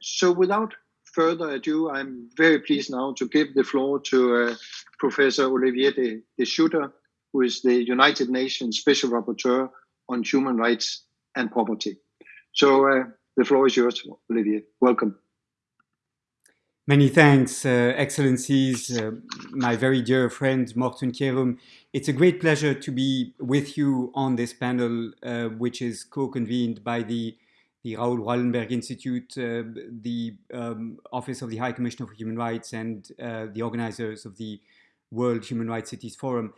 so without further ado, I'm very pleased now to give the floor to uh, Professor Olivier de, de Schutter, who is the United Nations Special Rapporteur on Human Rights and Poverty. So uh, the floor is yours, Olivier. Welcome. Many thanks, uh, Excellencies, uh, my very dear friend Morten Kjerum. It's a great pleasure to be with you on this panel, uh, which is co-convened by the, the Raoul Wallenberg Institute, uh, the um, Office of the High Commissioner for Human Rights, and uh, the organizers of the World Human Rights Cities Forum.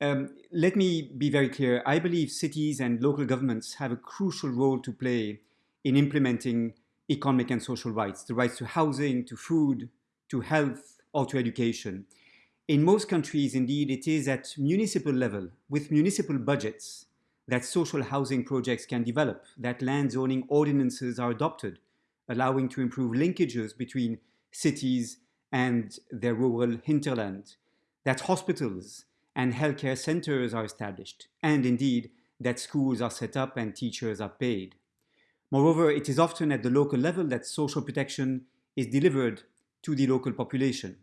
Um, let me be very clear. I believe cities and local governments have a crucial role to play in implementing economic and social rights, the rights to housing, to food, to health, or to education. In most countries, indeed, it is at municipal level, with municipal budgets, that social housing projects can develop, that land zoning ordinances are adopted, allowing to improve linkages between cities and their rural hinterland, that hospitals and healthcare centers are established, and indeed, that schools are set up and teachers are paid. Moreover, it is often at the local level that social protection is delivered to the local population.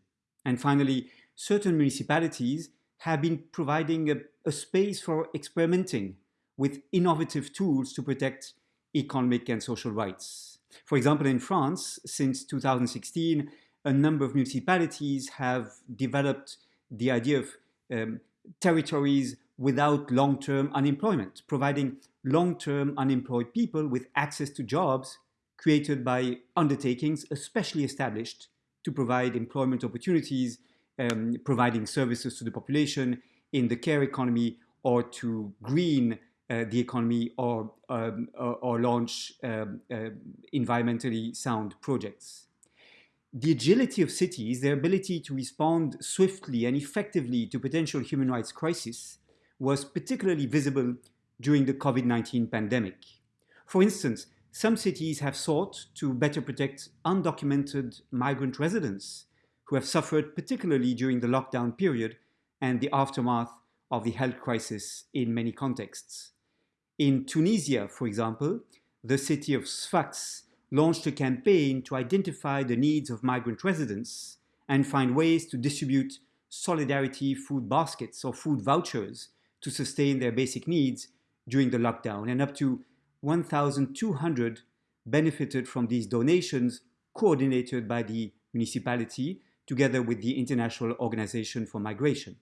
And finally, certain municipalities have been providing a, a, space for experimenting with innovative tools to protect economic and social rights. For example, in France, since 2016, a number of municipalities have developed the idea of um, territories without long-term unemployment, providing long-term unemployed people with access to jobs created by undertakings especially established to provide employment opportunities, um, providing services to the population in the care economy or to green the economy or, um, or, or, launch um, uh, environmentally sound projects. The agility of cities, their ability to respond swiftly and effectively to potential human rights crises was particularly visible during the COVID-19 pandemic. For instance, some cities have sought to better protect undocumented migrant residents who have suffered particularly during the lockdown period and the aftermath of the health crisis in many contexts. In Tunisia, for example, the city of Sfax launched a campaign to identify the needs of migrant residents and find ways to distribute solidarity food baskets or food vouchers to sustain their basic needs during the lockdown, and up to 1,200 benefited from these donations coordinated by the municipality together with the International Organization for Migration.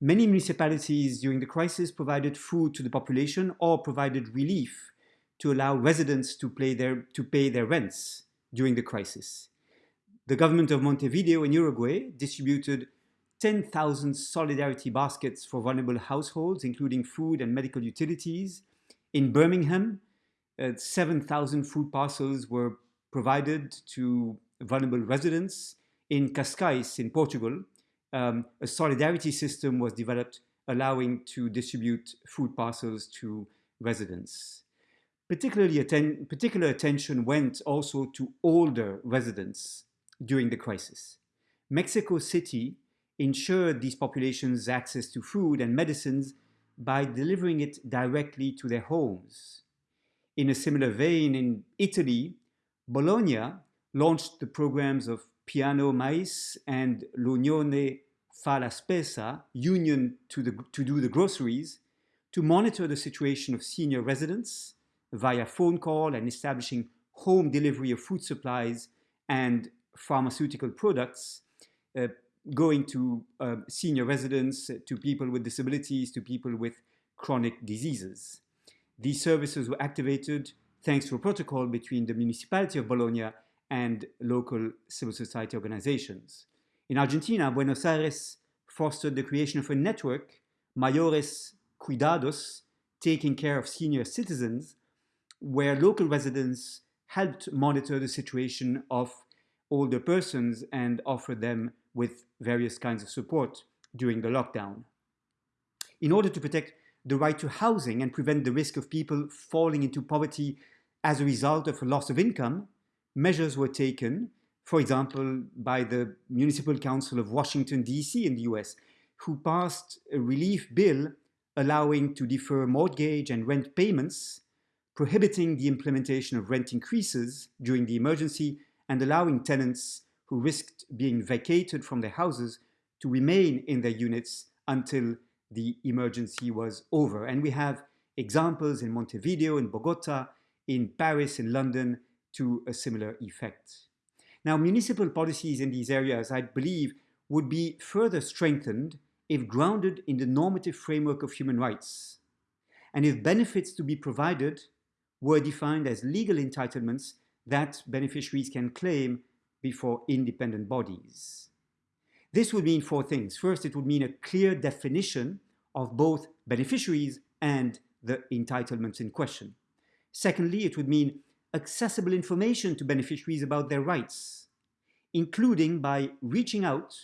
Many municipalities during the crisis provided food to the population or provided relief to allow residents to, their, to pay their rents during the crisis. The government of Montevideo in Uruguay distributed 10,000 solidarity baskets for vulnerable households, including food and medical utilities. In Birmingham, uh, 7,000 food parcels were provided to vulnerable residents. In Cascais, in Portugal, um, a solidarity system was developed allowing to distribute food parcels to residents. Particularly atten particular attention went also to older residents during the crisis. Mexico City ensured these populations access to food and medicines by delivering it directly to their homes. In a similar vein, in Italy, Bologna launched the programs of Piano Mais and L'Unione fa la spesa, Union to, the, to do the groceries, to monitor the situation of senior residents via phone call and establishing home delivery of food supplies and pharmaceutical products, uh, going to uh, senior residents, to people with disabilities, to people with chronic diseases. These services were activated thanks to a protocol between the municipality of Bologna and local civil society organizations. In Argentina, Buenos Aires fostered the creation of a network, Mayores Cuidados, taking care of senior citizens, where local residents helped monitor the situation of older persons and offer them with various kinds of support during the lockdown. In order to protect the right to housing and prevent the risk of people falling into poverty as a result of a loss of income, measures were taken, for example, by the Municipal Council of Washington, D.C. in the US, who passed a relief bill allowing to defer mortgage and rent payments prohibiting the implementation of rent increases during the emergency and allowing tenants who risked being vacated from their houses to remain in their units until the emergency was over. And we have examples in Montevideo, in Bogota, in Paris, in London, to a similar effect. Now, municipal policies in these areas, I believe, would be further strengthened if grounded in the normative framework of human rights, and if benefits to be provided were defined as legal entitlements that beneficiaries can claim before independent bodies. This would mean four things. First, it would mean a clear definition of both beneficiaries and the entitlements in question. Secondly, it would mean accessible information to beneficiaries about their rights, including by reaching out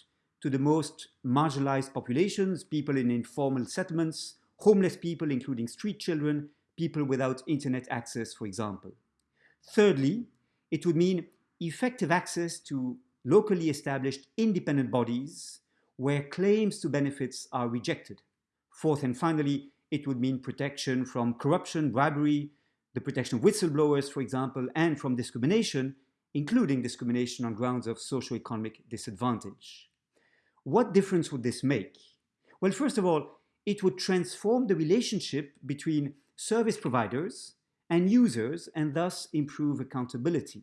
to the most marginalized populations, people in informal settlements, homeless people, including street children, people without internet access, for example. Thirdly, it would mean effective access to locally established independent bodies where claims to benefits are rejected. Fourth and finally, it would mean protection from corruption, bribery, the protection of whistleblowers, for example, and from discrimination, including discrimination on grounds of socioeconomic disadvantage. What difference would this make? Well, first of all, it would transform the relationship between service providers and users and thus improve accountability.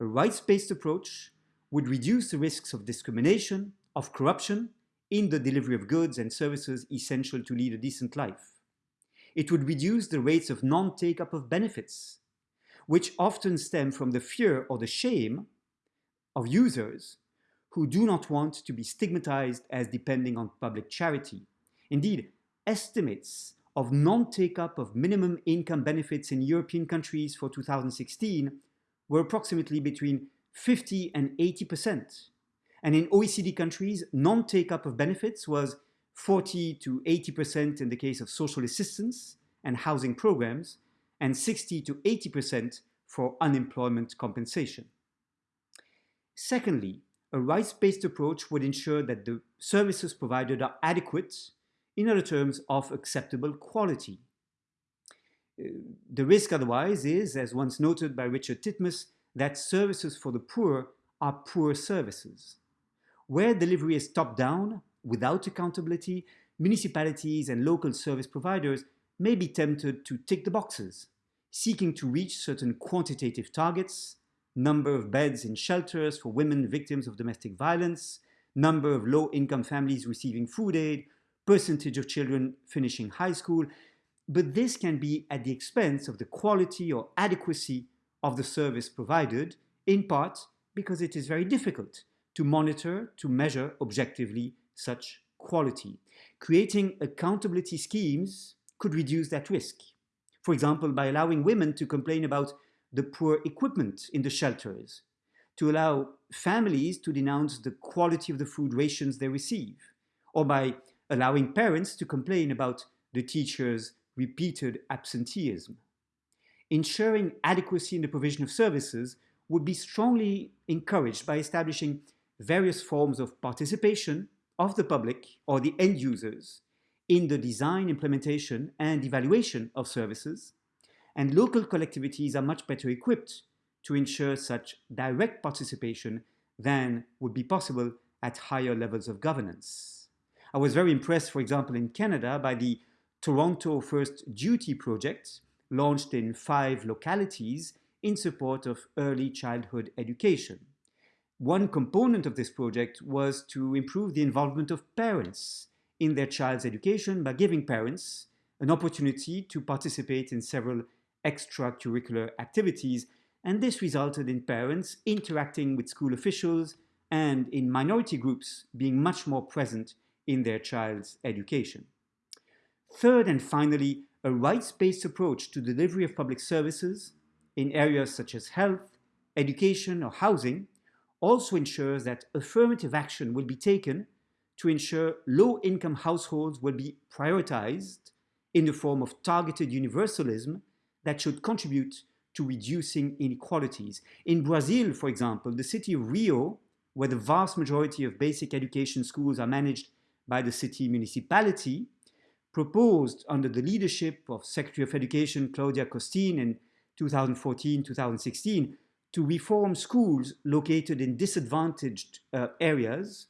A rights-based approach would reduce the risks of discrimination, of corruption, in the delivery of goods and services essential to lead a decent life. It would reduce the rates of non-take-up of benefits, which often stem from the fear or the shame of users who do not want to be stigmatized as depending on public charity. Indeed, estimates of non-take-up of minimum income benefits in European countries for 2016 were approximately between 50 and 80%. And in OECD countries, non-take-up of benefits was 40 to 80% in the case of social assistance and housing programs, and 60 to 80% for unemployment compensation. Secondly, a rights-based approach would ensure that the services provided are adequate, in other terms, of acceptable quality. Uh, the risk otherwise is, as once noted by Richard Titmuss, that services for the poor are poor services. Where delivery is top-down, without accountability, municipalities and local service providers may be tempted to tick the boxes, seeking to reach certain quantitative targets, number of beds in shelters for women victims of domestic violence, number of low-income families receiving food aid, percentage of children finishing high school, but this can be at the expense of the quality or adequacy of the service provided, in part because it is very difficult to monitor, to measure objectively such quality. Creating accountability schemes could reduce that risk. For example, by allowing women to complain about the poor equipment in the shelters, to allow families to denounce the quality of the food rations they receive, or by allowing parents to complain about the teacher's repeated absenteeism. Ensuring adequacy in the provision of services would be strongly encouraged by establishing various forms of participation of the public or the end users in the design, implementation, and evaluation of services, and local collectivities are much better equipped to ensure such direct participation than would be possible at higher levels of governance. I was very impressed, for example, in Canada by the Toronto First Duty project, launched in five localities in support of early childhood education. One component of this project was to improve the involvement of parents in their child's education by giving parents an opportunity to participate in several extracurricular activities, and this resulted in parents interacting with school officials and in minority groups being much more present in their child's education. Third and finally, a rights-based approach to delivery of public services in areas such as health, education or housing also ensures that affirmative action will be taken to ensure low-income households will be prioritized in the form of targeted universalism that should contribute to reducing inequalities. In Brazil, for example, the city of Rio, where the vast majority of basic education schools are managed by the city municipality, proposed under the leadership of Secretary of Education Claudia Costin in 2014-2016 to reform schools located in disadvantaged uh, areas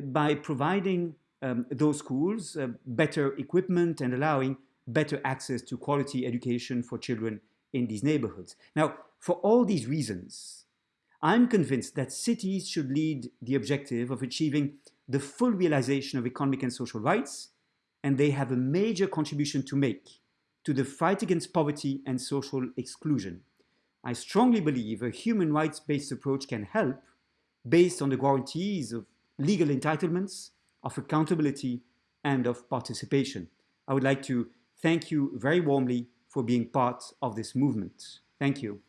by providing um, those schools uh, better equipment and allowing better access to quality education for children in these neighborhoods. Now, for all these reasons, I'm convinced that cities should lead the objective of achieving the full realization of economic and social rights, and they have a major contribution to make to the fight against poverty and social exclusion. I strongly believe a human rights-based approach can help based on the guarantees of legal entitlements, of accountability, and of participation. I would like to thank you very warmly for being part of this movement. Thank you.